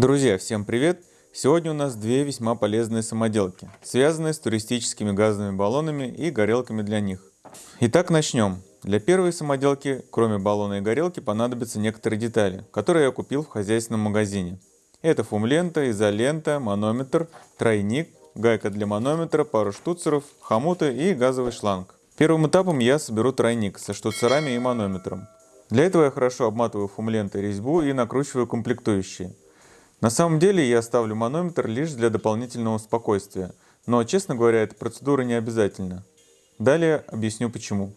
Друзья, всем привет! Сегодня у нас две весьма полезные самоделки, связанные с туристическими газовыми баллонами и горелками для них. Итак, начнем. Для первой самоделки, кроме баллона и горелки, понадобятся некоторые детали, которые я купил в хозяйственном магазине. Это фумлента, изолента, манометр, тройник, гайка для манометра, пару штуцеров, хомуты и газовый шланг. Первым этапом я соберу тройник со штуцерами и манометром. Для этого я хорошо обматываю фумлентой резьбу и накручиваю комплектующие. На самом деле я ставлю манометр лишь для дополнительного спокойствия, но, честно говоря, эта процедура не обязательна. Далее объясню почему.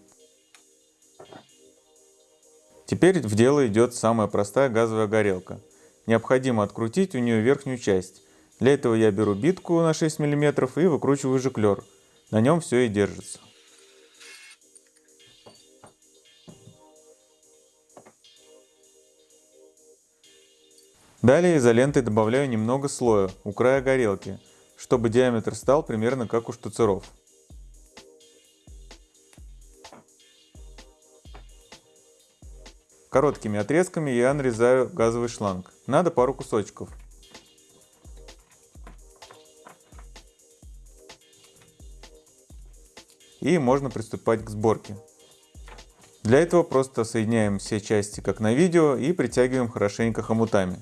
Теперь в дело идет самая простая газовая горелка. Необходимо открутить у нее верхнюю часть. Для этого я беру битку на 6 мм и выкручиваю жиклер. На нем все и держится. Далее изолентой добавляю немного слоя у края горелки, чтобы диаметр стал примерно как у штуцеров. Короткими отрезками я нарезаю газовый шланг. Надо пару кусочков. И можно приступать к сборке. Для этого просто соединяем все части как на видео и притягиваем хорошенько хомутами.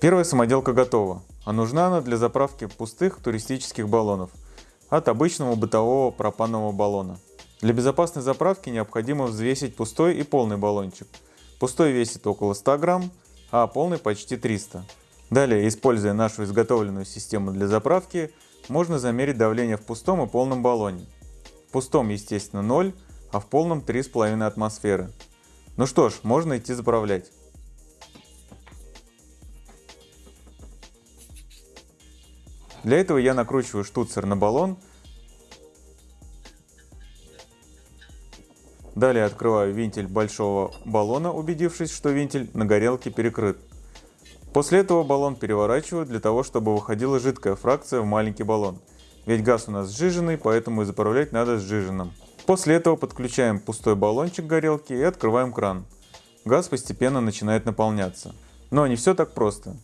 Первая самоделка готова, а нужна она для заправки пустых туристических баллонов от обычного бытового пропанового баллона. Для безопасной заправки необходимо взвесить пустой и полный баллончик. Пустой весит около 100 грамм, а полный почти 300. Далее, используя нашу изготовленную систему для заправки, можно замерить давление в пустом и полном баллоне. В пустом, естественно, 0, а в полном 3,5 атмосферы. Ну что ж, можно идти заправлять. Для этого я накручиваю штуцер на баллон. Далее открываю вентиль большого баллона, убедившись, что вентиль на горелке перекрыт. После этого баллон переворачиваю для того, чтобы выходила жидкая фракция в маленький баллон. Ведь газ у нас сжиженный, поэтому и заправлять надо сжиженным. После этого подключаем пустой баллончик горелки и открываем кран. Газ постепенно начинает наполняться. Но не все так просто.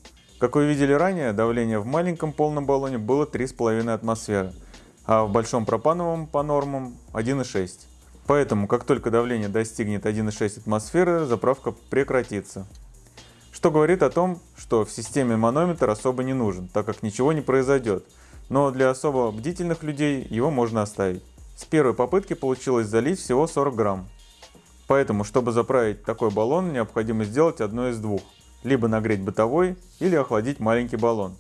Как вы видели ранее, давление в маленьком полном баллоне было 3,5 атмосферы, а в большом пропановом по нормам 1,6. Поэтому, как только давление достигнет 1,6 атмосферы, заправка прекратится. Что говорит о том, что в системе манометр особо не нужен, так как ничего не произойдет. Но для особо бдительных людей его можно оставить. С первой попытки получилось залить всего 40 грамм. Поэтому, чтобы заправить такой баллон, необходимо сделать одно из двух – либо нагреть бытовой или охладить маленький баллон.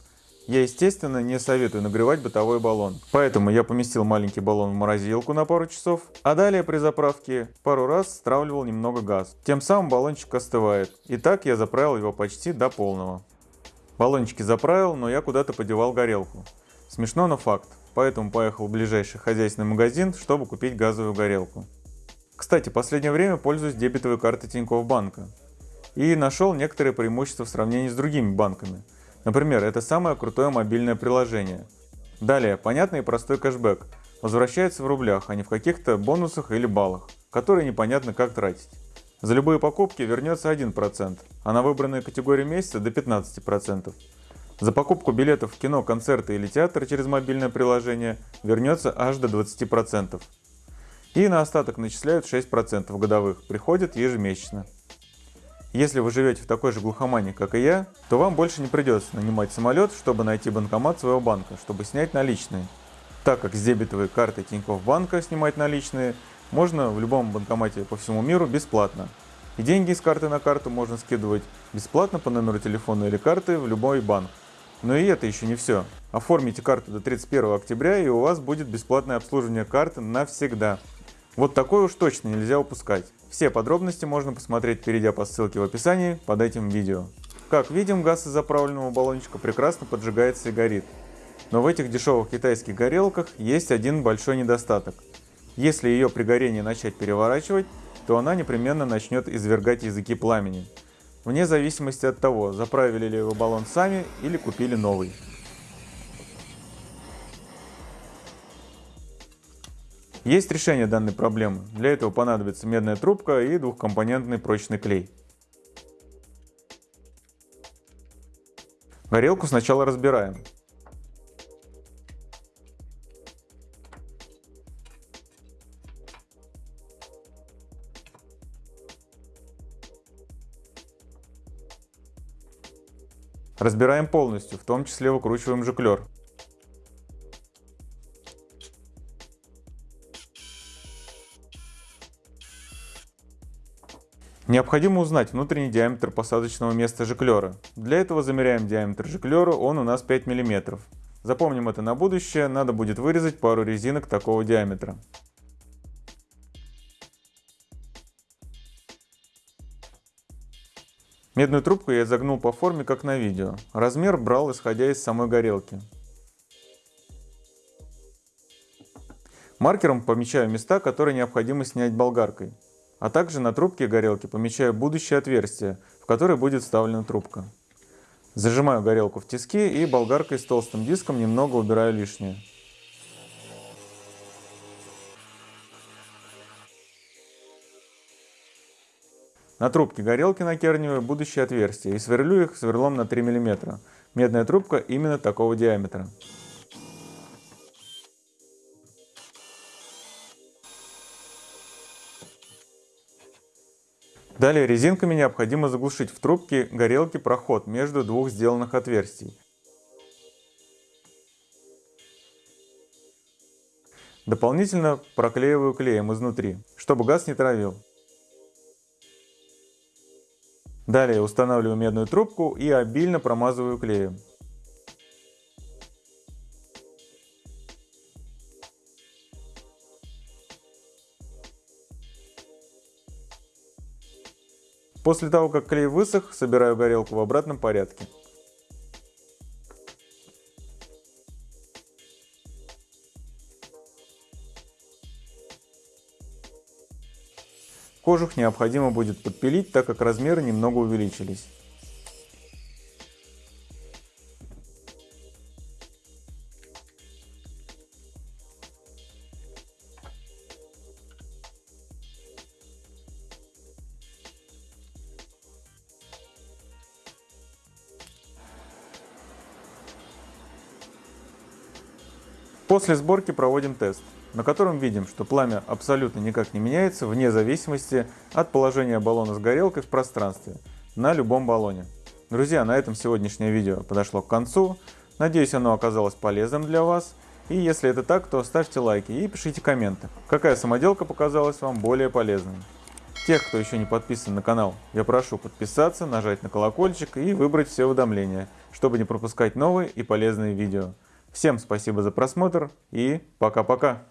Я, естественно, не советую нагревать бытовой баллон, поэтому я поместил маленький баллон в морозилку на пару часов, а далее при заправке пару раз стравливал немного газ. Тем самым баллончик остывает, и так я заправил его почти до полного. Баллончики заправил, но я куда-то подевал горелку. Смешно, но факт, поэтому поехал в ближайший хозяйственный магазин, чтобы купить газовую горелку. Кстати, последнее время пользуюсь дебетовой картой Тинькофф Банка и нашел некоторые преимущества в сравнении с другими банками. Например, это самое крутое мобильное приложение. Далее, понятный и простой кэшбэк. Возвращается в рублях, а не в каких-то бонусах или баллах, которые непонятно как тратить. За любые покупки вернется 1%, а на выбранные категории месяца до 15%. За покупку билетов в кино, концерты или театр через мобильное приложение вернется аж до 20%. И на остаток начисляют 6% годовых, приходят ежемесячно. Если вы живете в такой же глухомане, как и я, то вам больше не придется нанимать самолет, чтобы найти банкомат своего банка, чтобы снять наличные. Так как с дебетовой карты Тинькофф банка снимать наличные можно в любом банкомате по всему миру бесплатно. И деньги с карты на карту можно скидывать бесплатно по номеру телефона или карты в любой банк. Но и это еще не все. Оформите карту до 31 октября и у вас будет бесплатное обслуживание карты навсегда. Вот такое уж точно нельзя упускать. Все подробности можно посмотреть, перейдя по ссылке в описании под этим видео. Как видим, газ из заправленного баллончика прекрасно поджигается и горит. Но в этих дешевых китайских горелках есть один большой недостаток. Если ее при горении начать переворачивать, то она непременно начнет извергать языки пламени. Вне зависимости от того, заправили ли вы баллон сами или купили новый. Есть решение данной проблемы. Для этого понадобится медная трубка и двухкомпонентный прочный клей. Горелку сначала разбираем. Разбираем полностью, в том числе выкручиваем жиклер. Необходимо узнать внутренний диаметр посадочного места жиклера. Для этого замеряем диаметр жиклера, он у нас 5 мм. Запомним это на будущее, надо будет вырезать пару резинок такого диаметра. Медную трубку я загнул по форме, как на видео. Размер брал, исходя из самой горелки. Маркером помечаю места, которые необходимо снять болгаркой. А также на трубке горелки помечаю будущее отверстие, в которое будет вставлена трубка. Зажимаю горелку в тиски и болгаркой с толстым диском немного убираю лишнее. На трубке горелки накерниваю будущие отверстия и сверлю их сверлом на 3 мм. Медная трубка именно такого диаметра. Далее резинками необходимо заглушить в трубке горелки проход между двух сделанных отверстий. Дополнительно проклеиваю клеем изнутри, чтобы газ не травил. Далее устанавливаю медную трубку и обильно промазываю клеем. После того, как клей высох, собираю горелку в обратном порядке. Кожух необходимо будет подпилить, так как размеры немного увеличились. После сборки проводим тест, на котором видим, что пламя абсолютно никак не меняется вне зависимости от положения баллона с горелкой в пространстве на любом баллоне. Друзья, на этом сегодняшнее видео подошло к концу. Надеюсь, оно оказалось полезным для вас. И если это так, то ставьте лайки и пишите комменты, какая самоделка показалась вам более полезной. Тех, кто еще не подписан на канал, я прошу подписаться, нажать на колокольчик и выбрать все уведомления, чтобы не пропускать новые и полезные видео. Всем спасибо за просмотр и пока-пока.